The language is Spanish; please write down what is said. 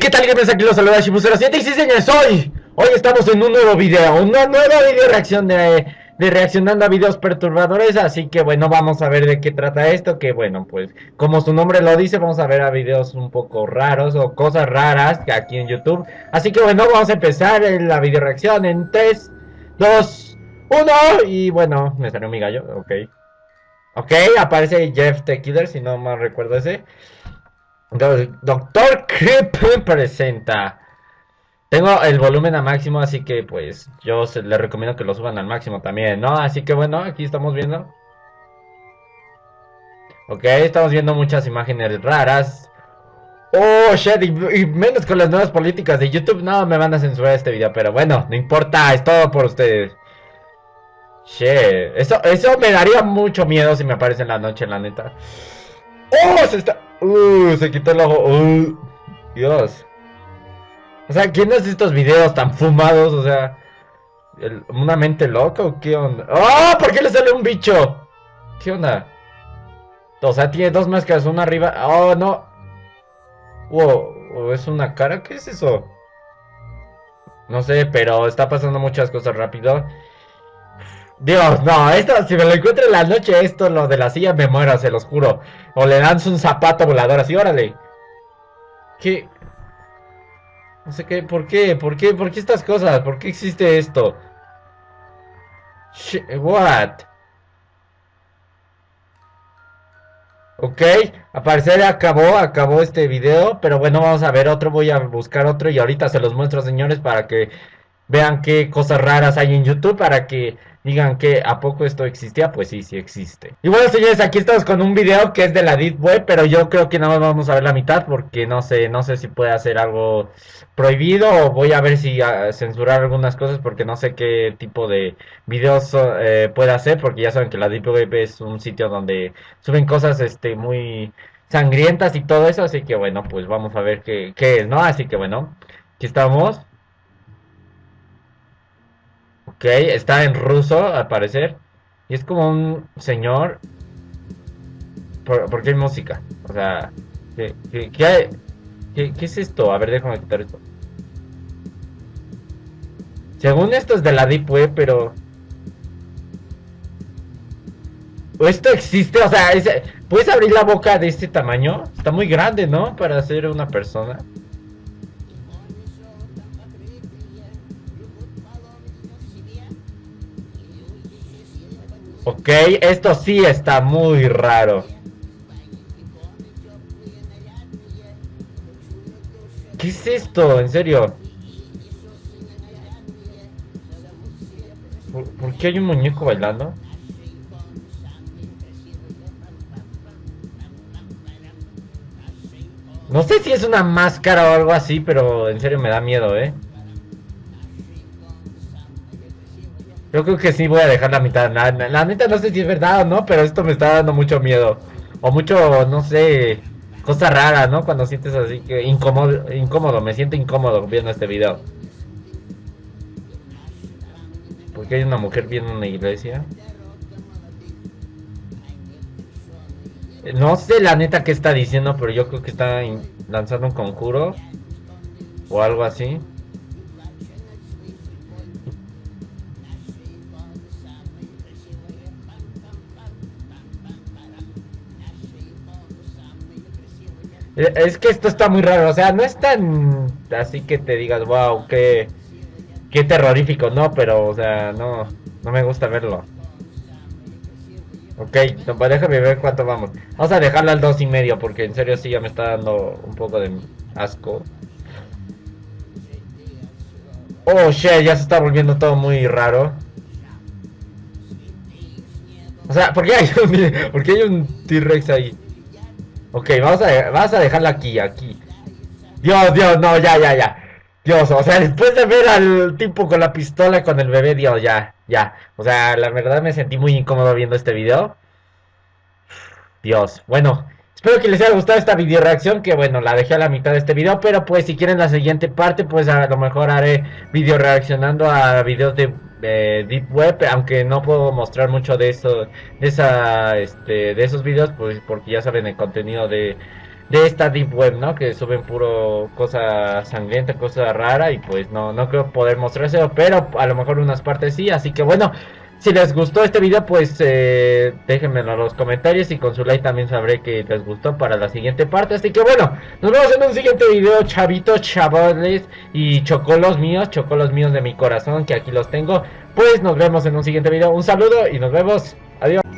¿qué tal gamers? Aquí los saluda Shibu07 y sí señores, hoy, hoy estamos en un nuevo video, una nueva video reacción de, de reaccionando a videos perturbadores Así que bueno, vamos a ver de qué trata esto, que bueno, pues como su nombre lo dice, vamos a ver a videos un poco raros o cosas raras aquí en YouTube. Así que bueno, vamos a empezar la video reacción en 3, 2, 1 y bueno, me salió mi gallo, ok. Ok, aparece Jeff The si no mal recuerdo ese Doctor Creep presenta. Tengo el volumen a máximo, así que pues yo les recomiendo que lo suban al máximo también, ¿no? Así que bueno, aquí estamos viendo. Ok, estamos viendo muchas imágenes raras. Oh, shit, y, menos con las nuevas políticas de YouTube. No, me van a censurar este video, pero bueno, no importa, es todo por ustedes. Shit, eso, eso me daría mucho miedo si me aparece en la noche, la neta. ¡Oh! Se está... Uh, se quitó el ojo. Uh, Dios. O sea, ¿quién hace estos videos tan fumados? O sea, ¿una mente loca o qué onda? ¡Oh! ¿Por qué le sale un bicho? ¿Qué onda? O sea, tiene dos máscaras, una arriba. ¡Oh, no! Wow, ¿es una cara? ¿Qué es eso? No sé, pero está pasando muchas cosas rápido. Dios, no, esto, si me lo encuentro en la noche, esto, lo de la silla, me muero, se los juro. O le dan un zapato volador así, órale. ¿Qué? No sé qué, ¿por qué? ¿Por qué? ¿Por qué estas cosas? ¿Por qué existe esto? what? Ok, a parecer acabó, acabó este video, pero bueno, vamos a ver otro, voy a buscar otro y ahorita se los muestro, señores, para que vean qué cosas raras hay en YouTube, para que digan que a poco esto existía, pues sí, sí existe. Y bueno, señores, aquí estamos con un video que es de la Deep Web, pero yo creo que nada más vamos a ver la mitad porque no sé, no sé si puede hacer algo prohibido o voy a ver si uh, censurar algunas cosas porque no sé qué tipo de videos eh, puede hacer porque ya saben que la Deep Web es un sitio donde suben cosas este muy sangrientas y todo eso, así que bueno, pues vamos a ver qué, qué es, ¿no? Así que bueno, aquí estamos. Ok, está en ruso, al parecer. Y es como un señor. ¿Por, qué hay música? O sea, ¿qué, qué, es esto? A ver, déjame quitar esto. Según esto es de la Deep Web, pero... ¿O esto existe? O sea, ¿puedes abrir la boca de este tamaño? Está muy grande, ¿no? Para ser una persona. Ok, esto sí está muy raro. ¿Qué es esto? En serio. ¿Por, qué hay un muñeco bailando? No sé si es una máscara o algo así, pero en serio me da miedo, ¿eh? Yo creo que sí voy a dejar la mitad. La, la, neta no sé si es verdad o no, pero esto me está dando mucho miedo. O mucho, no sé, cosa rara, ¿no? Cuando sientes así que incómodo, incómodo, me siento incómodo viendo este video. Porque hay una mujer viendo una iglesia. No sé la neta qué está diciendo, pero yo creo que está lanzando un conjuro. O algo así. Es que esto está muy raro, o sea, no es tan así que te digas, wow, qué, qué terrorífico, no, pero, o sea, no, no me gusta verlo. Ok, pues déjame ver cuánto vamos. Vamos a dejarlo al dos y medio, porque en serio sí ya me está dando un poco de asco. Oh, shit, ya se está volviendo todo muy raro. O sea, ¿por qué hay un, ¿por qué hay un T-Rex ahí? Ok, vamos a, vas a dejarla aquí, aquí. Dios, Dios, no, ya, ya, ya. Dios, o sea, después de ver al tipo con la pistola con el bebé, Dios, ya, ya. O sea, la verdad me sentí muy incómodo viendo este video. Dios, bueno, espero que les haya gustado esta video reacción, que bueno, la dejé a la mitad de este video, pero pues si quieren la siguiente parte, pues a lo mejor haré video reaccionando a videos de de Deep Web, aunque no puedo mostrar mucho de eso, de esa, este, de esos videos, pues porque ya saben el contenido de de esta deep web, ¿no? Que suben puro cosa sangrienta, cosa rara y pues no, no creo poder mostrárselo, pero a lo mejor unas partes sí, así que bueno, si les gustó este video, pues eh, déjenmelo en los comentarios y con su like también sabré que les gustó para la siguiente parte. Así que bueno, nos vemos en un siguiente video, chavitos, chavales y chocolos míos, chocolos míos de mi corazón, que aquí los tengo. Pues nos vemos en un siguiente video. Un saludo y nos vemos. Adiós.